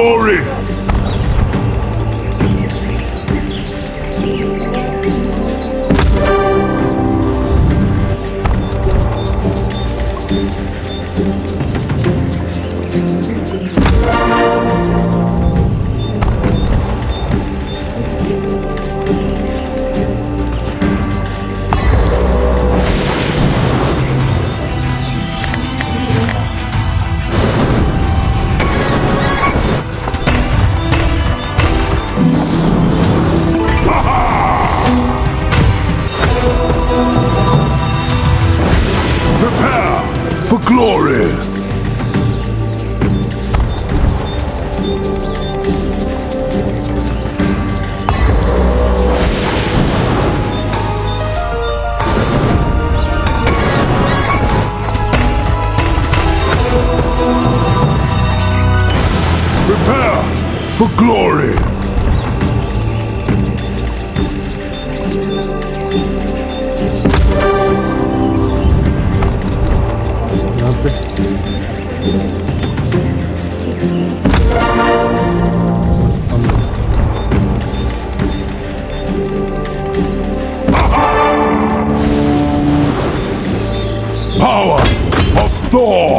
glory! glory. Power of Thor!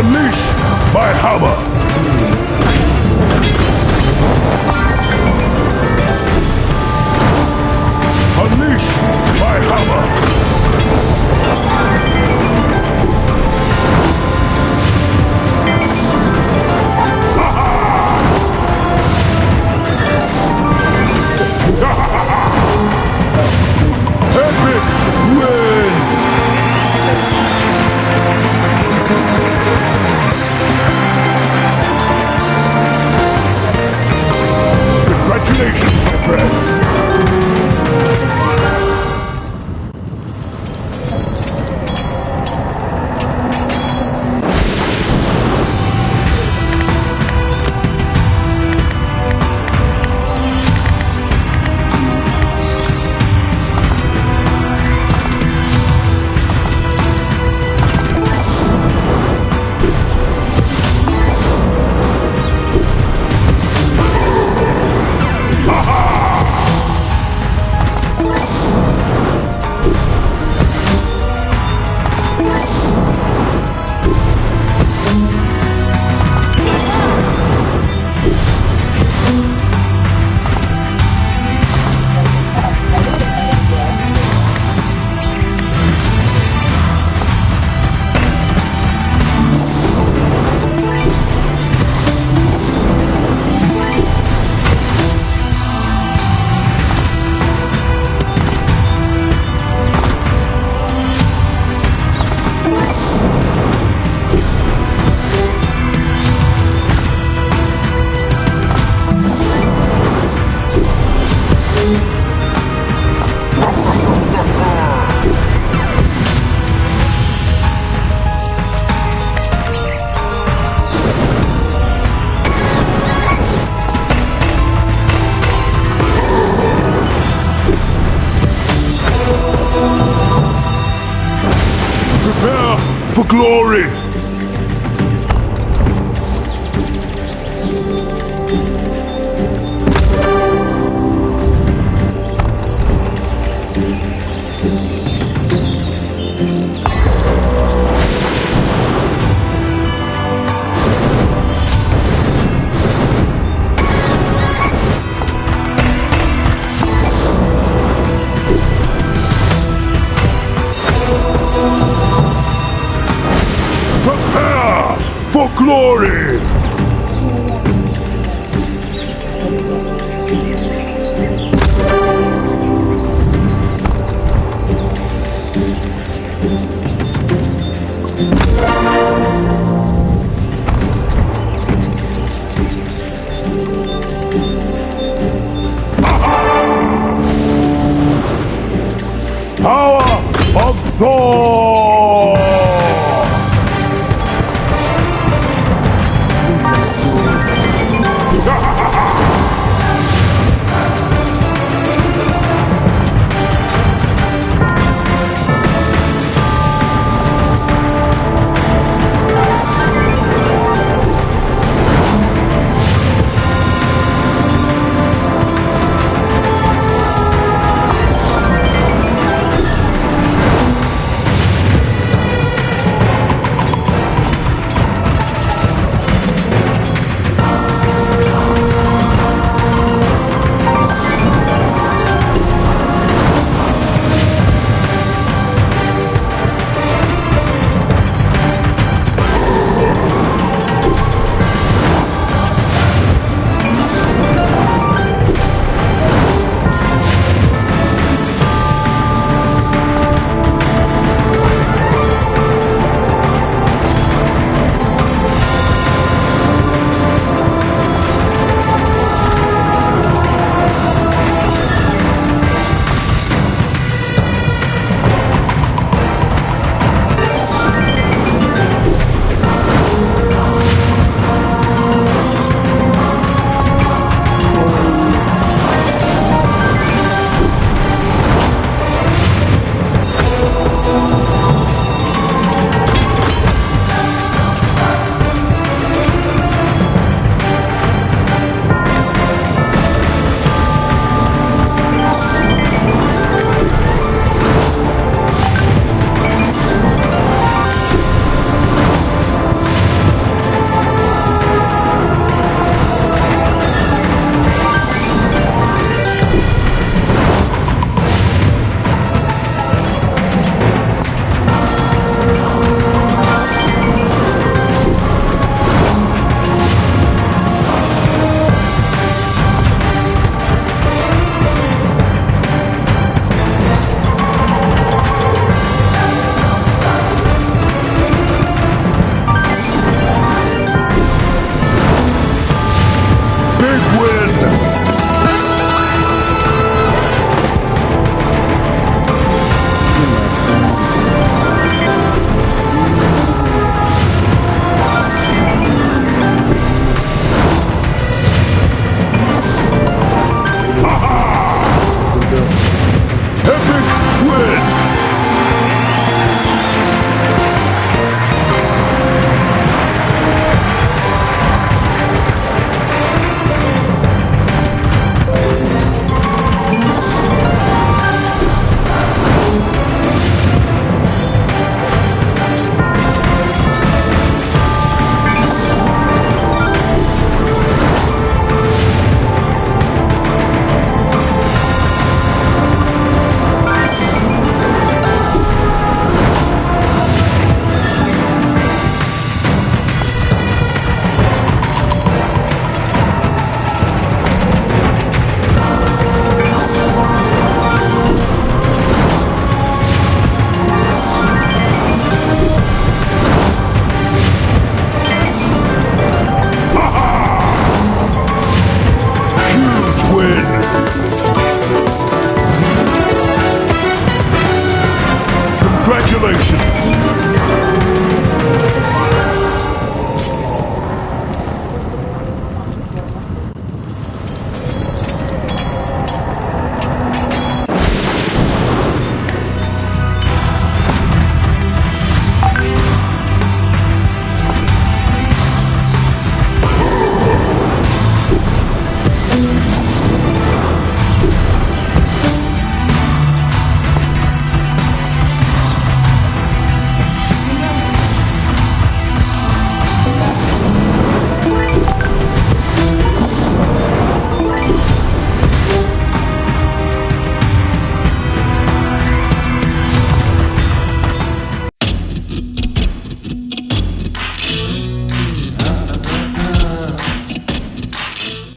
Unleash my hammer!